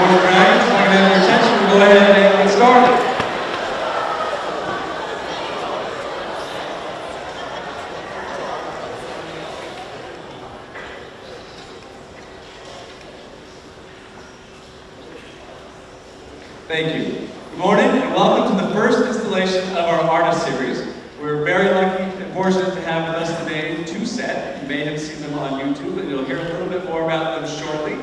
Fourth round, so I can have your attention, we'll go ahead and get started. Thank you. Good morning and welcome to the first installation of our artist series. We're very lucky and fortunate to have with us today TwoSet. You may have seen them on YouTube and you'll hear a little bit more about them shortly.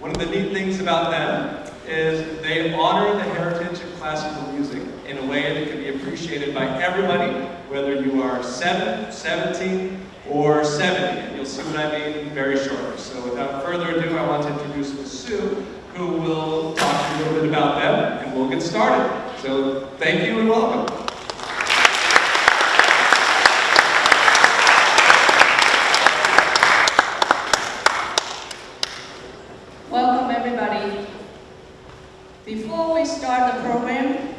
One of the neat things about them is they honor the heritage of classical music in a way that can be appreciated by everybody, whether you are 7, 17, or 70. And you'll see what I mean very shortly. So without further ado, I want to introduce Ms. Sue, who will talk to you a little bit about them, and we'll get started. So thank you and welcome. Welcome everybody. Before we start the program,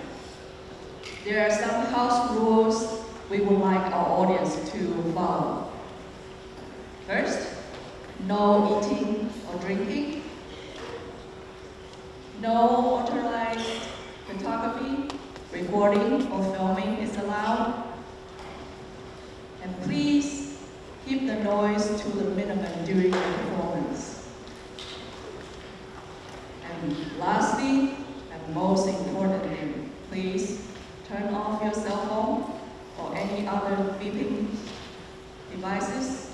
there are some house rules we would like our audience to follow. First, no eating or drinking. No authorized photography, recording or filming is allowed. And please keep the noise to the minimum during the performance. And lastly, and most importantly, please turn off your cell phone or any other beeping devices.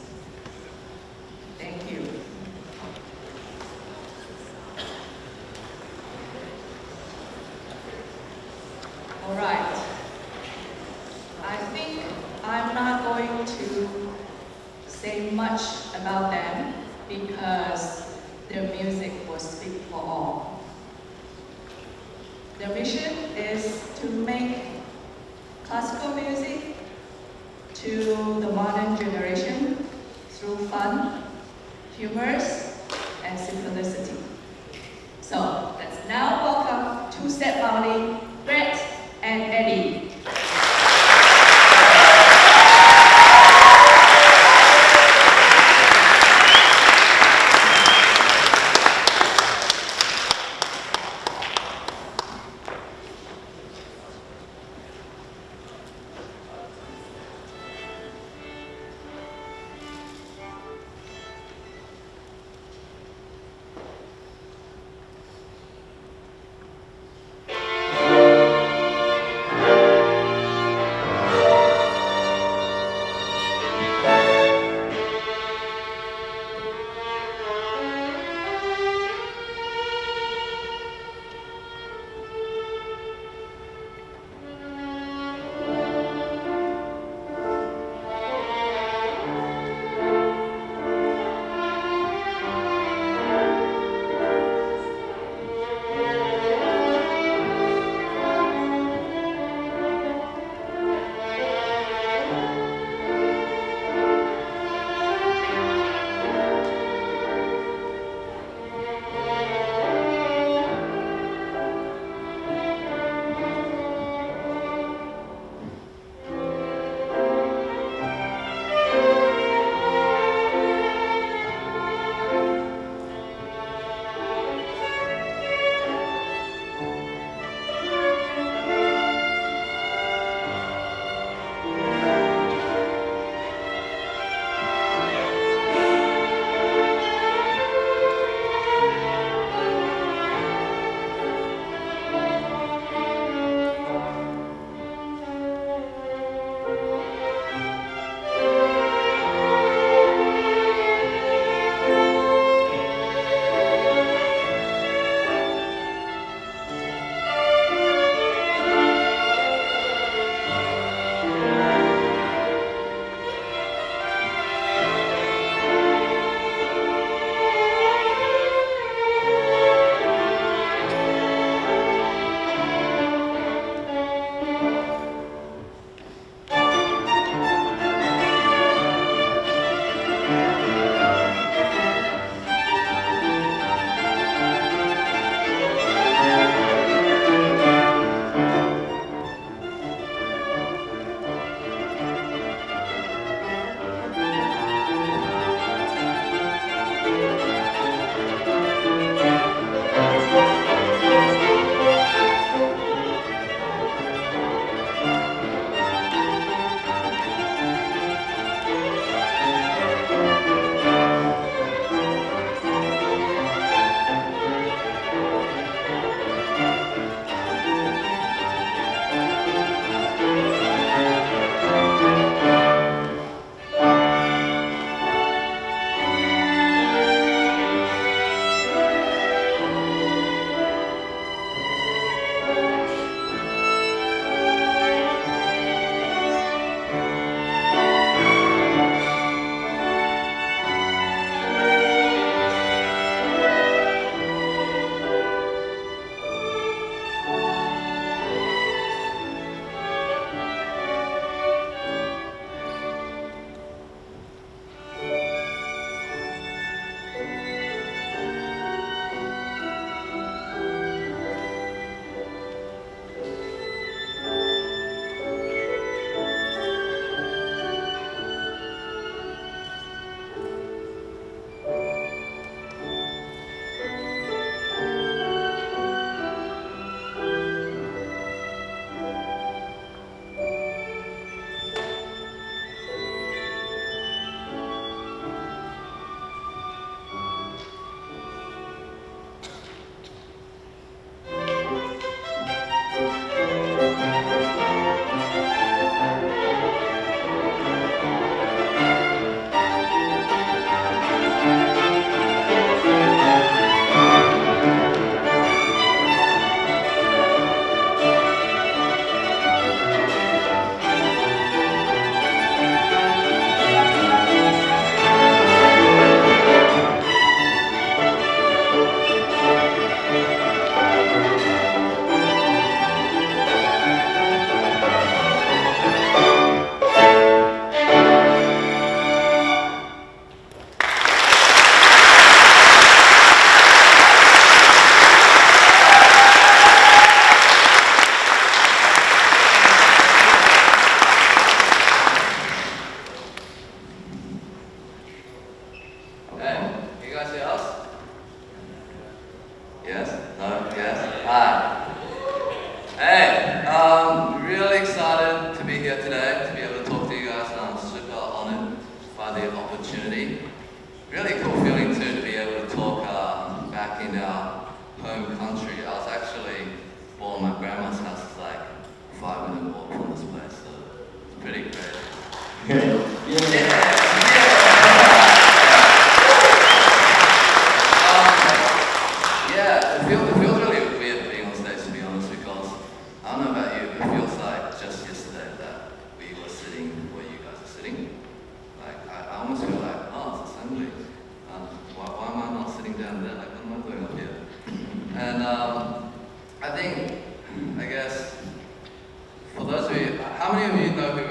Dia?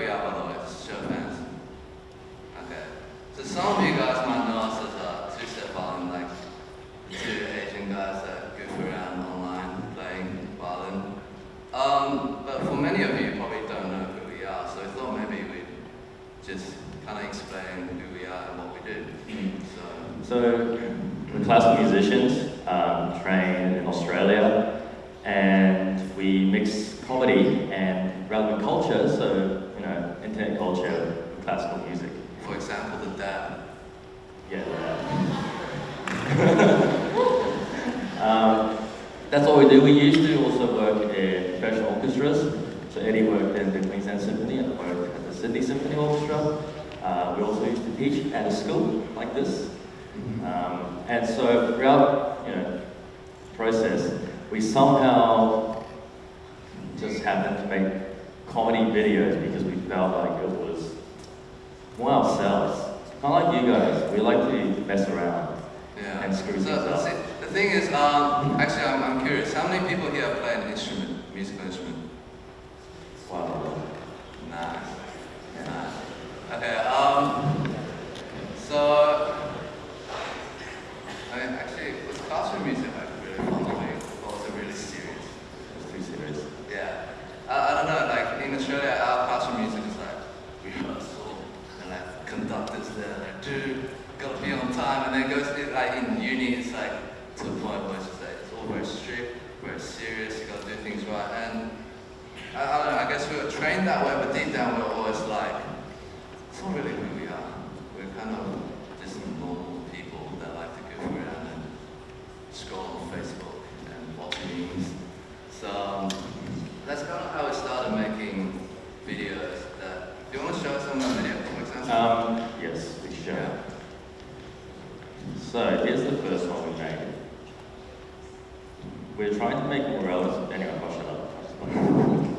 school like this. Mm-hmm. Um, and so throughout you know process, we somehow just happened to make comedy videos because we felt like it was more ourselves. Kind of like you guys, we like to mess around yeah. and screw so, things up. See, the thing is, um, actually, I'm, I'm curious. How many people here play an instrument, musical instrument? Wow. Nice. Nice. Okay. time, and then it goes like in uni, it's like to the point where it's just like it's all very strict, very serious. You got to do things right, and I, I, don't know. I guess we were trained that way, but deep down we we're always like, it's not really who we are. We're kind of just normal people that like to goof around and scroll on Facebook and watch memes. So um, that's kind of how we started making videos. That do you want to show us some of the video? Um, yes, we should. Yeah. So here's the first one we made. We're trying to make Morales, anyway, I'll shut up.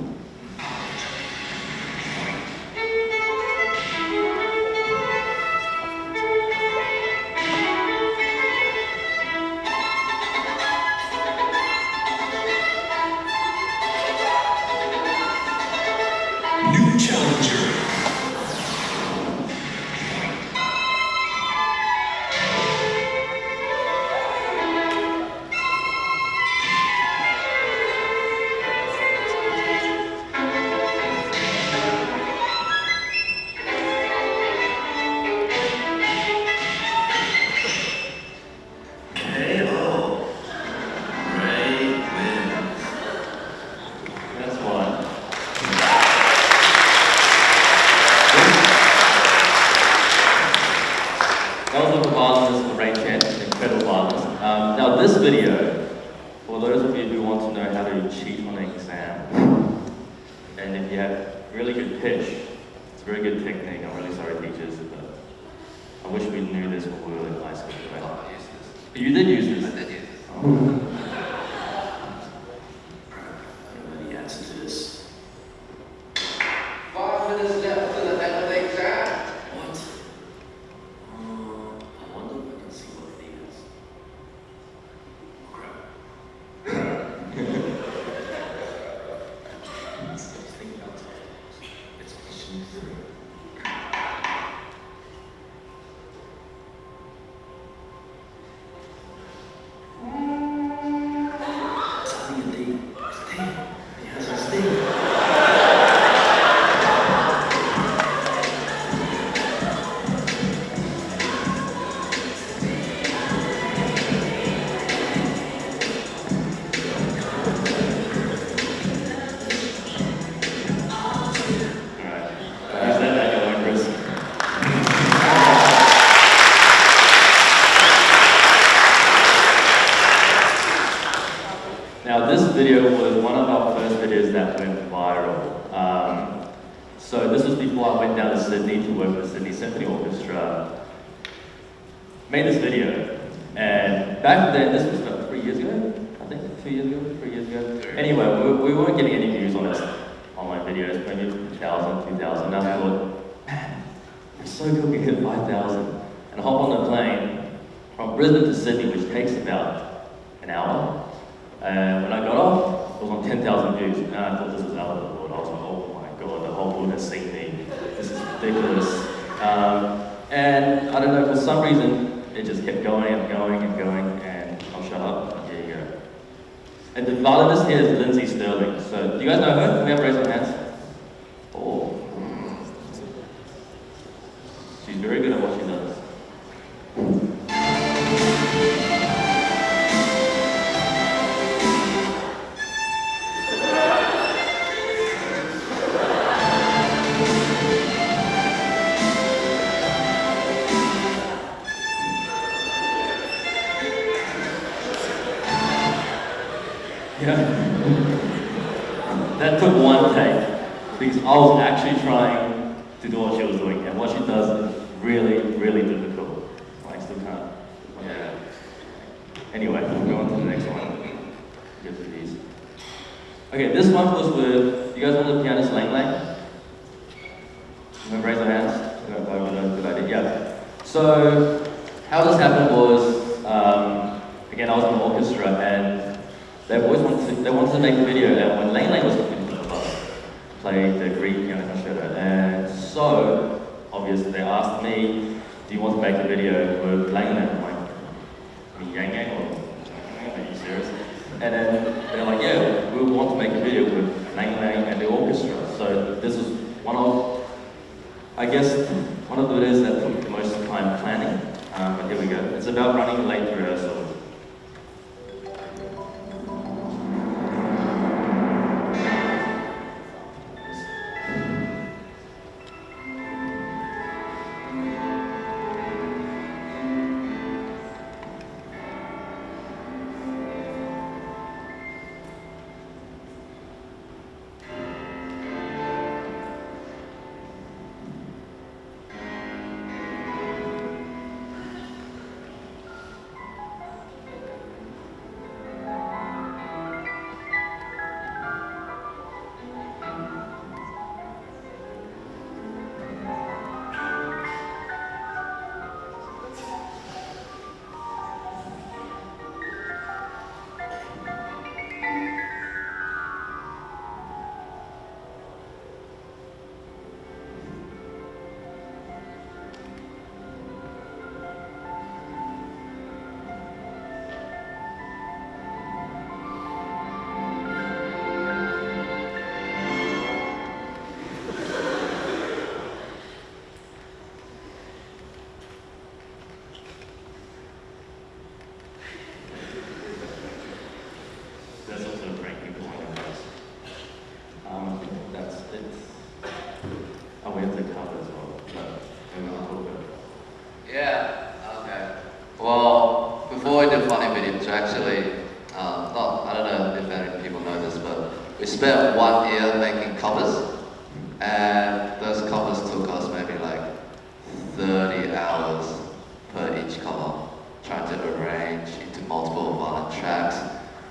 云的女 know. ridiculous. Um, and I don't know, for some reason, it just kept going and going and going, and I'll shut up. Here you go. And the violinist here is Lindsey Stirling. So, do you guys know her? Can we have raised hands?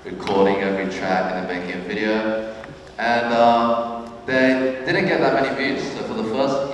recording every track and then making a video. And uh, they didn't get that many views, so for the first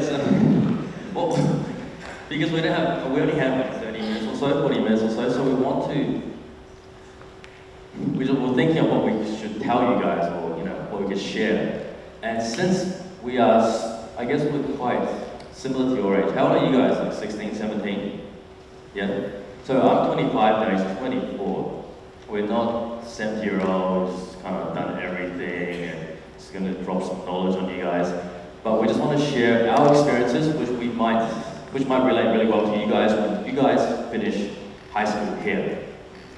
so, well, because we don't have, we only have like 30 minutes or so, 40 minutes or so, so we want to, we just, we're thinking of what we should tell you guys or, you know, what we could share. And since we are, I guess we're quite similar to your age, how old are you guys, like 16, 17? Yeah? So I'm 25 now, he's 24. We're not 70 year olds, kind of done everything, and it's going to drop some knowledge on you guys. But we just want to share our experiences, which we might, which might relate really well to you guys when you guys finish high school here,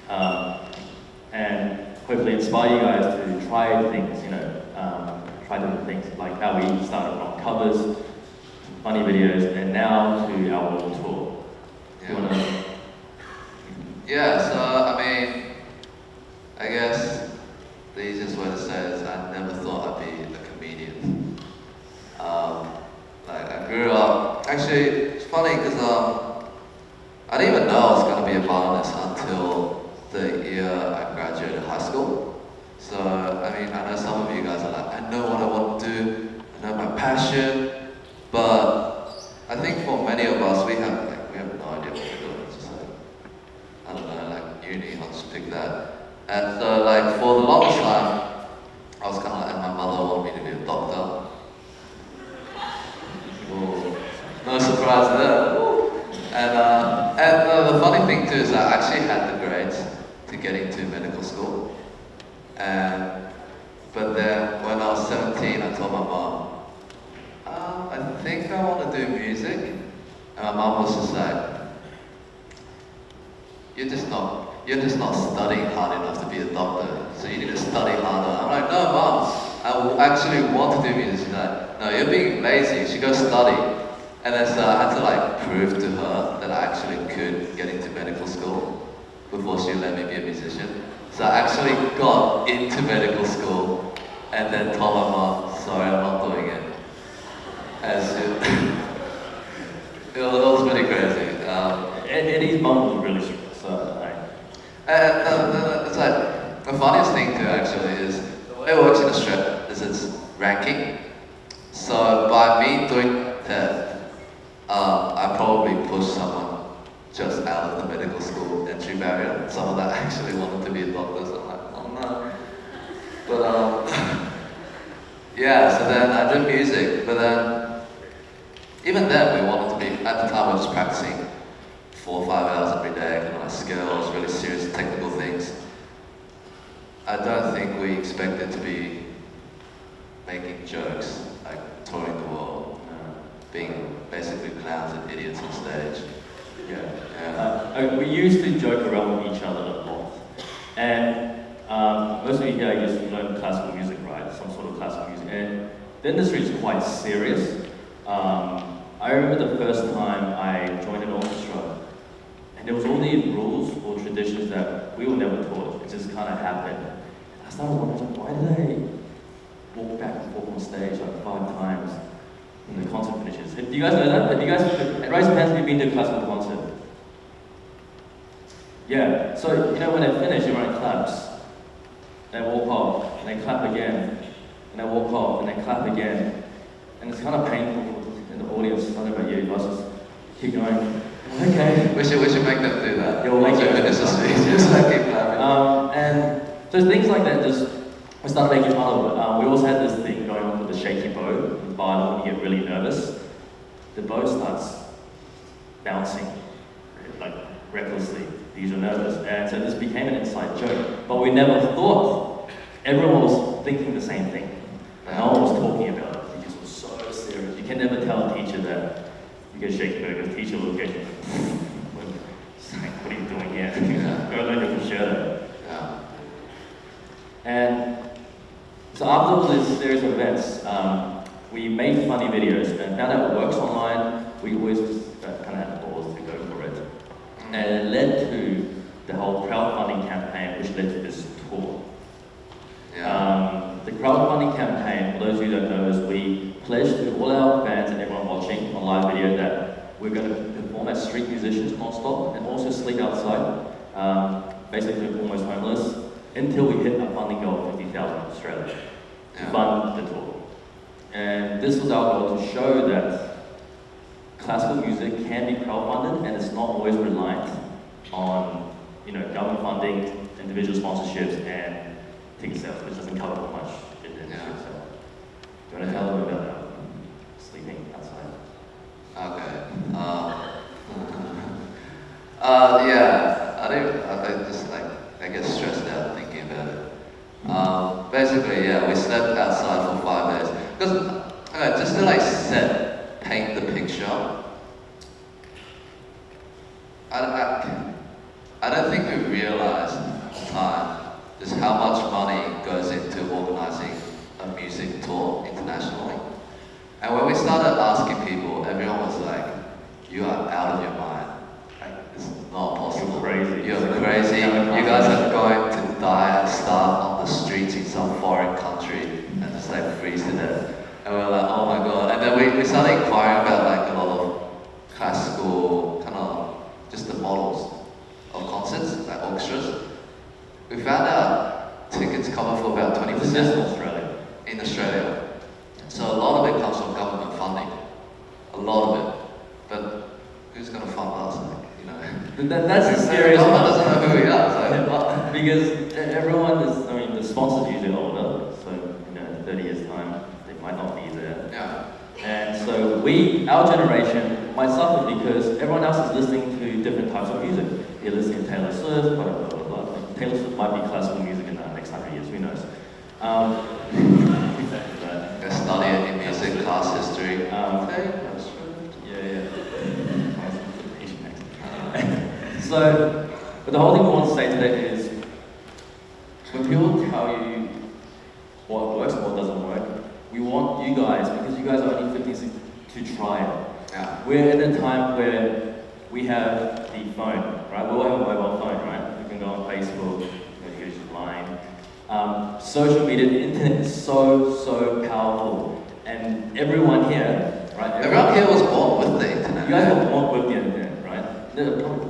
um, and hopefully inspire you guys to try things. You know, um, try different things like how we started on covers, funny videos, and now to our world tour. Do you want to? Yeah, so I mean, I guess the easiest way to say it is I never thought I'd be a comedian. Um, like I grew up, actually, it's funny because um, I didn't even know I was going to be a violinist until the year I graduated high school. So, I mean, I know some of you guys are like, I know what I want to do, I know my passion, but I think for many of us, we have like, we have no idea what we're doing. Like, I don't know, like uni, I'll just pick that. And so like for the longest time, I was kind of like, my mother wanted me to be a doctor. No surprise there. And, uh, and uh, the funny thing too is I actually had the grades to get into medical school. And, but then when I was 17, I told my mom, uh, I think I want to do music. And my mom was just like, you're just not you're just not studying hard enough to be a doctor, so you need to study harder. I'm like, no, mom, I actually want to do music. She's like, no, you're being lazy. You should go study. And then so I had to like prove to her that I actually could get into medical school before she let me be a musician. So I actually got into medical school and then told my mom, sorry, I'm not doing it. She, it, was, it was pretty crazy. Um, Ed- Eddy's mum was really strict, so I, uh, uh, it's like the funniest thing too actually is the way it works in Australia is it's ranking. So by me doing that, um, I probably pushed someone just out of the medical school entry barrier. Someone that actually wanted to be a doctor. So I'm like, oh no. But um, yeah. So then I did music, but then even then we wanted to be. At the time, I was practicing four or five hours every day, kind of like skills, really serious technical things. I don't think we expected to be making jokes, like touring the world, uh, being basically clowns and idiots on stage. yeah. Yeah. Uh, uh, we used to joke around with each other a lot. And um, most of you here used to learn classical music, right? Some sort of classical music. And the industry is quite serious. Um, I remember the first time I joined an orchestra, and there was all these rules or traditions that we were never taught. It just kind of happened. I started wondering, why do they walk back and forth on stage like five times when the concert finishes? Do you guys know that? Have you guys, raise your hands if you've been to a classical concert. Yeah, so you know when they finish, everyone claps. They walk off, and they clap again, and they walk off, and they clap again. And it's kind of painful in the audience. I don't know about you, I just keep going. Okay. We should we should make them do that. We'll make Once we them. finish the speech, just keep clapping. Um, and so things like that just we started making fun of it. Um, we also had this thing going on with the shaky bow, with violin when you get really nervous. The bow starts bouncing like recklessly because you're nervous. And so this became an inside joke. But we never thought everyone was thinking the same thing. No one was talking about it because it was so serious. You can never tell a teacher that you get shaky bow because teacher will get you. what are you doing here? Go learn your concerto. And so after all this series of events, um, we made funny videos and now that it works online. We always uh, kind of had the balls to go for it. And it led to the whole crowdfunding campaign, which led to this tour. Yeah. Um, the crowdfunding campaign, for those of you that don't know, is we pledged to all our fans and everyone watching on live video that we're going to perform as street musicians non-stop and also sleep outside, um, basically almost homeless, until we hit a funding goal of 50,000 Australia. Yeah. Yeah. fund the tour. And this was our goal to show that classical music can be crowdfunded and it's not always reliant on you know government funding, individual sponsorships, and ticket sales, which doesn't cover much in the industry. Yeah. So, do you want to tell them about um, sleeping outside? Okay. Um, uh, yeah, I don't. I, I just like I get stressed out thinking about it. Um, basically, yeah, we slept outside for five days because okay, just to like set paint the picture. I, I, I don't think we realized at the time just how much money goes into organizing a music tour internationally. And when we started asking people, everyone was like, "You are out of your mind. Like, it's not possible. You're crazy. You're crazy. You guys are going to die and starve on the streets in some foreign country and just like freeze to death." And we were like, "Oh my god!" And then we, we started inquiring about like a lot of classical kind of just the models of concerts, like orchestras. We found out tickets cover for about twenty This is just percent in Australia. in Australia. So a lot of it comes from government funding. A lot of it. But who's going to fund us? Like, you know. But that, that's the The scariest government part. doesn't know who we are. So what? because e- everyone is, I mean, the sponsors usually older, so, you know, in 30 years' time, they might not be there. Yeah. And so we, our generation, might suffer because everyone else is listening to different types of music. They're listening to Taylor Swift, blah, blah, blah, blah. Like, Taylor Swift might be classical music in the next hundred years, who knows? Um, but, I study it in music class history. Um, Taylor Swift. yeah, yeah. so, but the whole thing we want to say today is when people tell you what works and what doesn't work, we want you guys, because you guys are only 15 to try it. Yeah. We're in a time where we have the phone, right? We all have a mobile phone, right? We can go on Facebook, you can use Line. Um, social media, the internet is so, so powerful. And everyone here, right? Everyone here was born with the internet. You guys were born with the internet, right?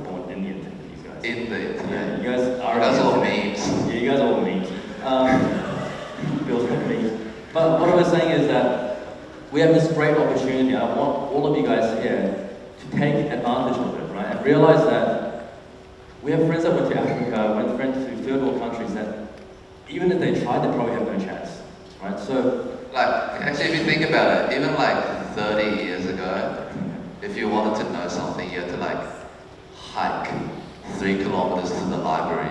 They're probably born in the internet, guys. yeah, you guys are. That's the all memes. Yeah, you guys are all memes. Um, Bill's got memes. But what I was saying is that we have this great opportunity. I want all of you guys here to take advantage of it, right? And realize that we have friends that went to Africa, went friends to third world countries that even if they tried, they probably have no chance, right? So, Like, actually, if you think about it, even like 30 years ago, if you wanted to know something, you had to like hike three kilometers to the library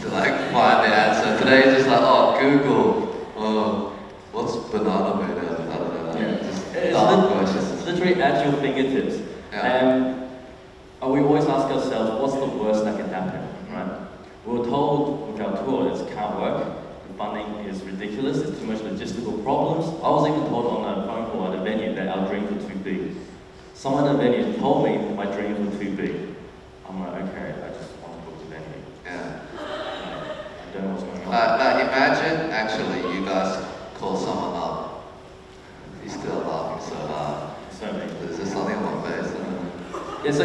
to like find the answer. Today, it's just like, oh, Google, oh, what's banana made out of? I don't know. yeah. Just It's, questions. it's literally at your fingertips. Yeah. And uh, we always ask ourselves, what's the worst that can happen, right? We were told with our tour it can't work, the funding is ridiculous, there's too much logistical problems. I was even told on a phone call at a venue that our dreams were too big. Someone at the venue told me my dreams were too big. I'm like, okay, I just want to book the venue. Yeah. I don't know what's going on. Like, like, imagine actually you guys call someone up. He's still laughing so hard. so many. There's just something on my face. Yeah, so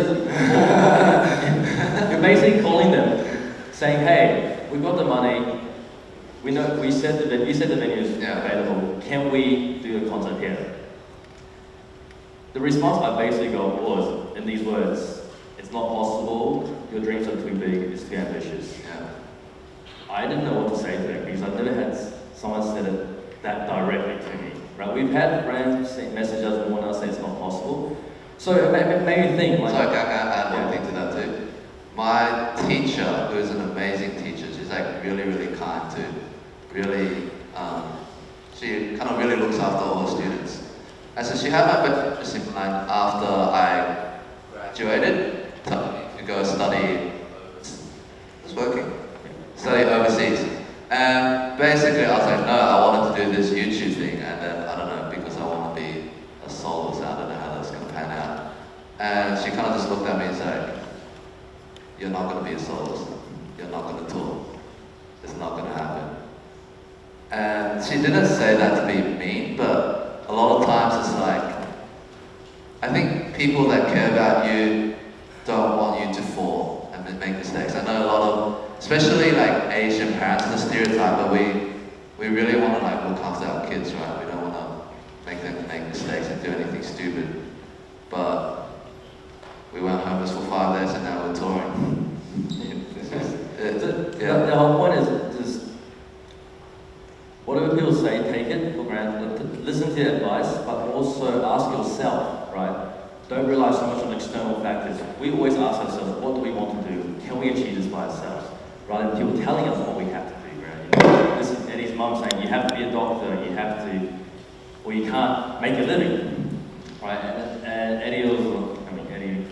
you're basically calling them, saying, "Hey, we've got the money. We know we said the ven- you said the venue is Yeah. available. Can we do a concert here?" The response I basically got was in these words: "It's not possible. Your dreams are too big. It's too ambitious." Yeah. I didn't know what to say to them because I've never had someone said it that directly to me. Right? We've had friends message us and warn us say it's not possible. So it made, made me think like. So can I add one Yeah. thing to that too? My teacher, who is an amazing teacher, she's like really, really kind too. Really, um, she kind of really looks after all her students. And so she had my best interest in mind after I graduated to, to go study. It's working. Study overseas. And basically, I was like, no, I wanted to do this YouTube thing, and then I don't know because I want to be a soloist. I don't know how that's gonna pan out. And she kind of just looked at me and said, You're not going to be a soloist. You're not going to tour. It's not going to happen. And she didn't say that to be mean, but a lot of times it's like, I think people that care about you don't want you to fall and make mistakes. I know a lot of, especially like Asian parents, the stereotype, but we, we really want to like look after our kids, right? We don't want to make them make mistakes and do anything stupid. But we went homeless for five days and now we're touring. The, the, yeah. the whole point is just whatever people say, take it for granted. Listen to their advice, but also ask yourself? Don't rely so much on external factors. We always ask ourselves, what do we want to do? Can we achieve this by ourselves? Rather than people telling us what we have to do, right? You know, this is Eddy's mum saying, you have to be a doctor, you have to, or you can't make a living, right? And, and Eddy was, I mean, Eddy,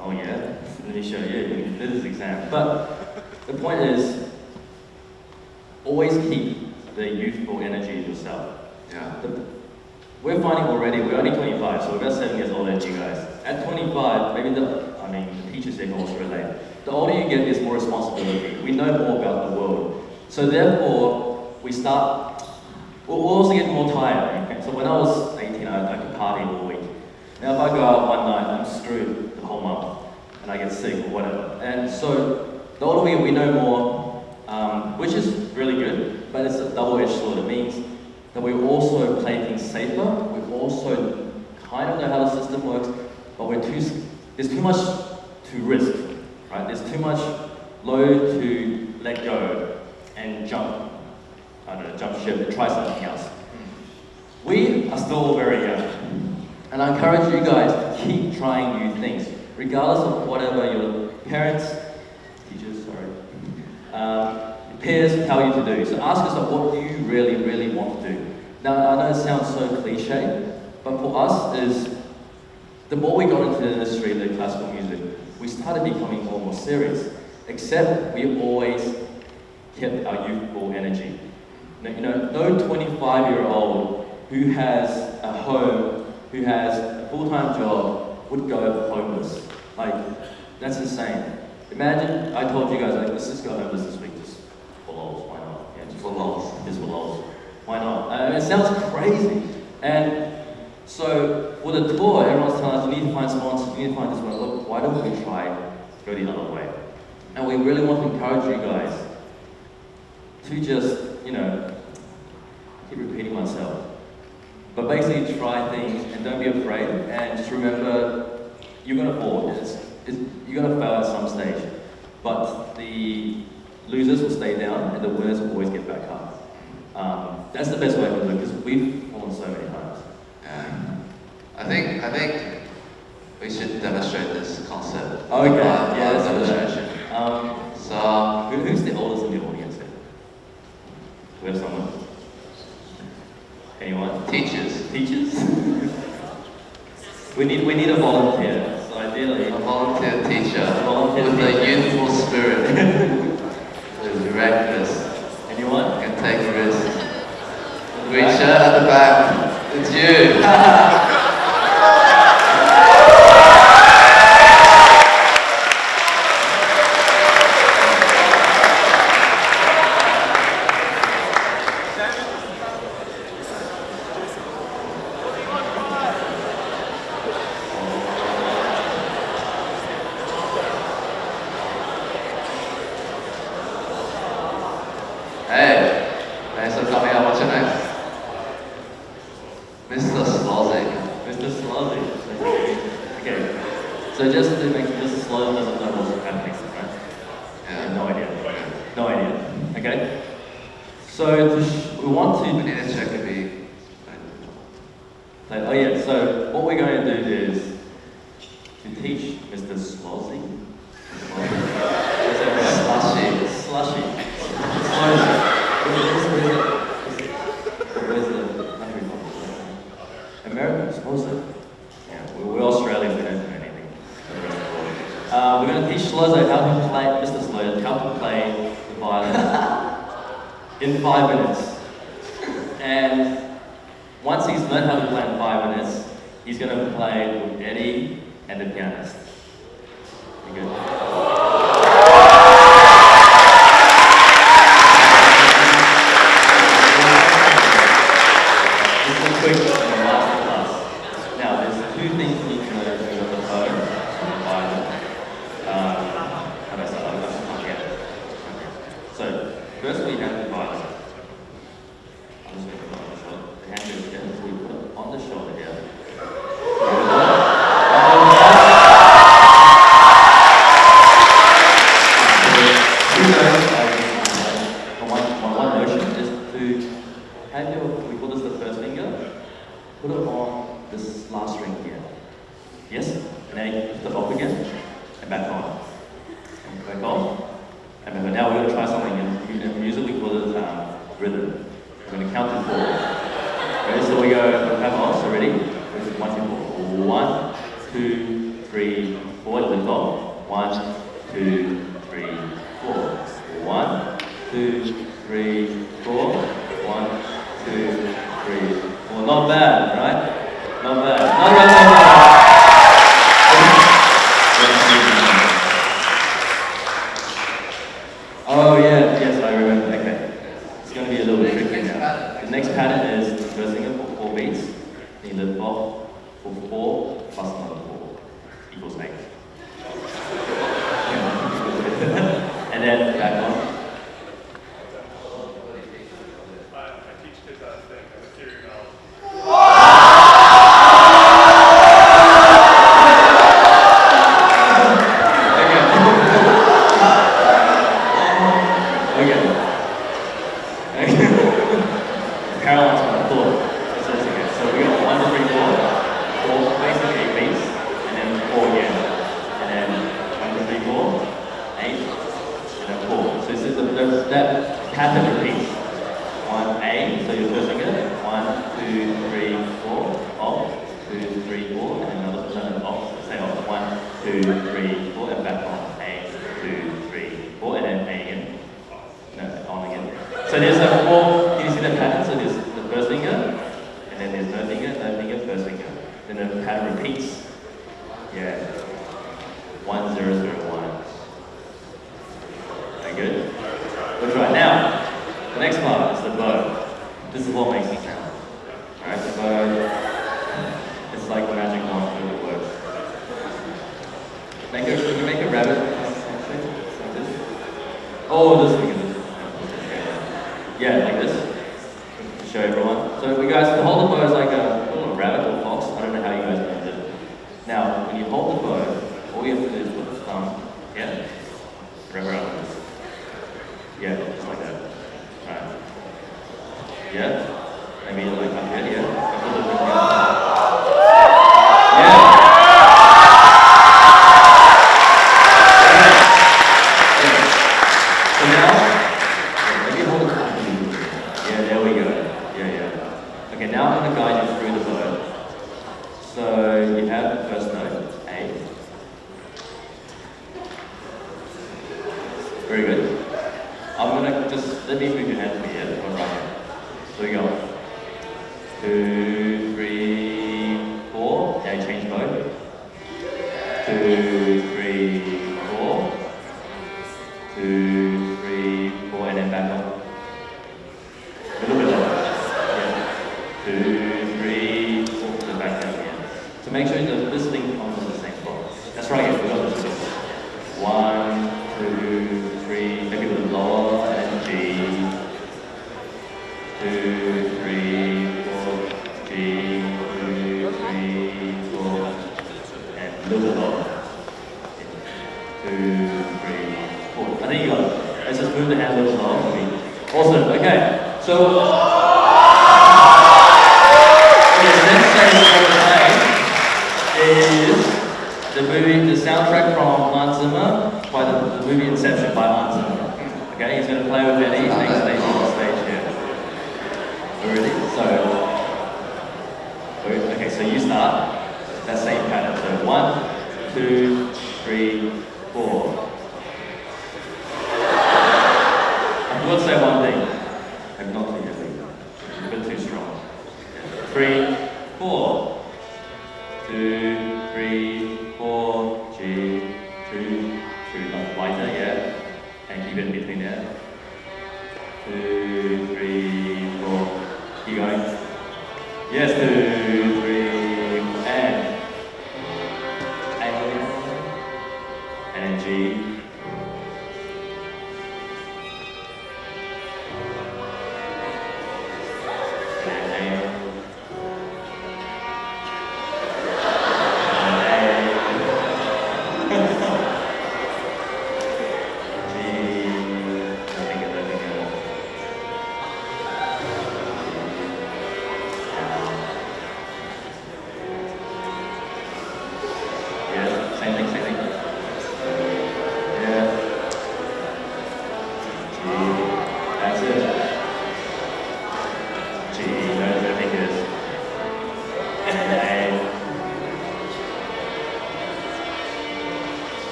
oh yeah, let me show you, this exam. But the point is, always keep the youthful energy in yourself. Yeah. The- We're finding already, we're only 25, so we're about seven years older than you guys. At 25, maybe the, I mean, the teachers here can also relate. The older you get, there's more responsibility. We know more about the world. So therefore, we start, we'll also get more tired. Okay? So when I was 18, I, I could party all week. Now if I go out one night, I'm screwed the whole month, and I get sick or whatever. And so the older we get, we know more, um, which is really good, but it's a double-edged sword. It means that we also play things safer. We also kind of know how the system works, but we're too, there's too much to risk, right? There's too much load to let go and jump, I don't know, jump ship and try something else. We are still very young, and I encourage you guys to keep trying new things, regardless of whatever your parents, teachers, sorry, um, peers tell you to do. So ask yourself, what do you really, really want to do? Now, I know it sounds so cliche, but for us is the more we got into the industry, the classical music, we started becoming more and more serious. Except we always kept our youthful energy. Now, You know, no 25-year-old who has a home, who has a full-time job, would go homeless. Like, that's insane. Imagine I told you guys, like, let's just go homeless this week, just for lols, why not? Yeah, just For lols. Just for lols. Why not? It sounds crazy. And so for the tour, everyone's telling us, you need to find sponsors, you need to find this one. Look, why don't we try go the other way? And we really want to encourage you guys to just, you know, keep repeating myself, but basically try things and don't be afraid and just remember you're going to fall. It's, it's, you're going to fail at some stage, but the losers will stay down and the winners will always get back up. Um, that's the best way to do it because we've fallen so many times. Yeah. I think I think we should demonstrate this concept. Okay, Live- yeah, do demonstration. Um, So who, who's the oldest in the audience here? We have someone? Anyone? teachers, Teachers? we need we need a volunteer. So ideally, a volunteer teacher Volunteer with teacher. a youthful spirit, who's reckless, anyone? can take risks. Shirt at the back. It's you. On this last ring here. Yes? And then I lift it up again, and back on. And back on. And back on. Now we're going to try something, in and uh, music we call it um, rhythm. We're going to count to four. Okay, so we go, have on, so ready? One, two, four. One, two, three, four, lift off. One, two, three, four. One, two, three, four. One, two, three, four. Not bad, right? Not bad. the whole, can you see the pattern? So there's the first finger, and then there's no finger, no finger, first finger. Then the pattern repeats. Yeah. One, zero, zero, one. That good? We'll try. Now, the next part is the bow. This is what makes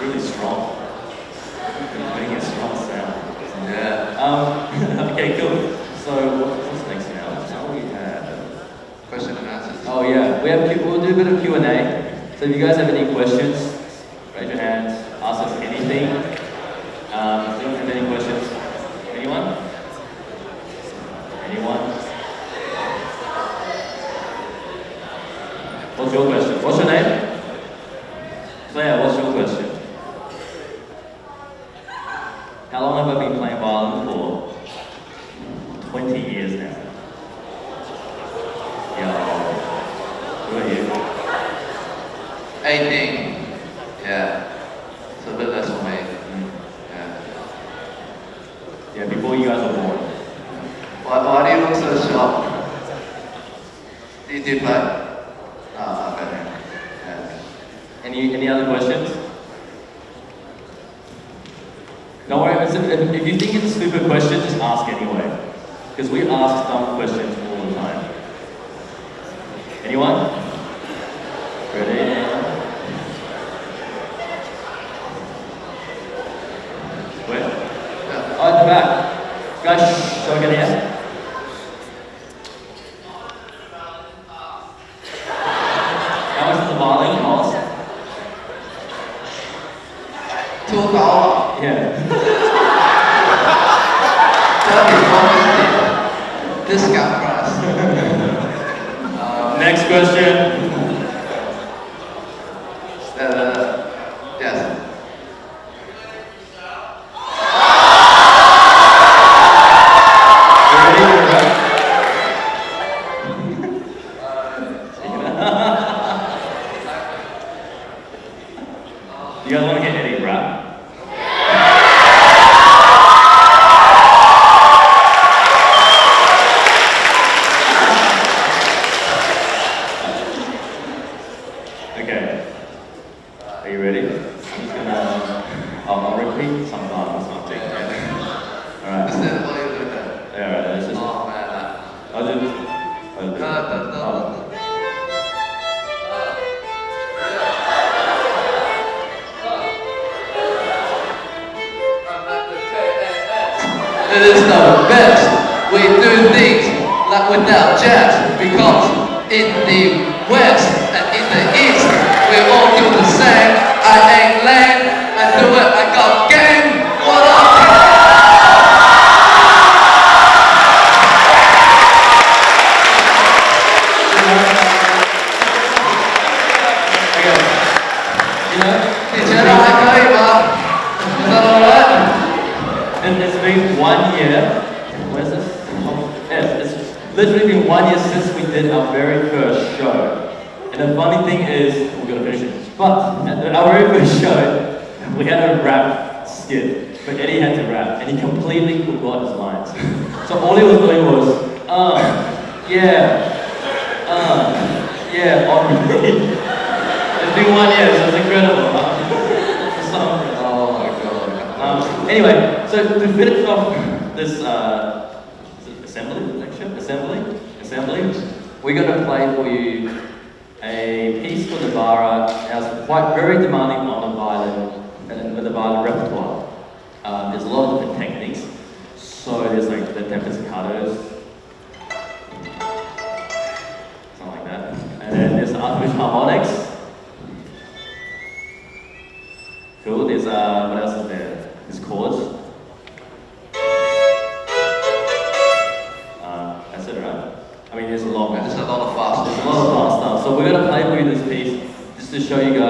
Really strong. Making a strong sound. Yeah. Um, okay, cool. So what's next now? Now we have. Question and answers. Oh yeah, we have we'll do a bit of Q and A. So if you guys have any questions, raise your hands. Ask us anything. Um, do you have any questions? Anyone? Anyone? What's your question? What's your name? Claire, what's your question? How long have I been playing violin for? 20 years now. Yeah. Who are you? 18. Yeah. So a bit less for me. Mm. Yeah. Yeah, before you guys were born. Why, why do you look so shocked? Do you, do you play? Oh, okay. Yeah. Any any other questions? Don't worry, if, if if you think it's a stupid question, just ask anyway. Because we ask dumb questions all the time. Anyone? Ready? Where? Yeah. Oh, at the back. Guys, shall I get here? How much does the violin cost? Two dollars. Yeah. Thirty, forty. Discount price. um, Next question. Was uh, yeah, uh, yeah, on repeat. It's been one year, so it's incredible. Oh my god. Um, anyway, so to finish off this uh, assembly lecture, assembly, assembly, we're going to play for you a piece for Navarra that's quite very demanding on the violin and with the violin repertoire. Um, there's a lot of different techniques. So there's like the up-bow staccatos, something like that, and then there's the artificial harmonics. Cool. There's uh, what else is there? There's chords. Uh, that's it, right? I mean, there's a lot. There's a lot of fast. There's a lot of fast stuff. So we're gonna play for you this piece just to show you guys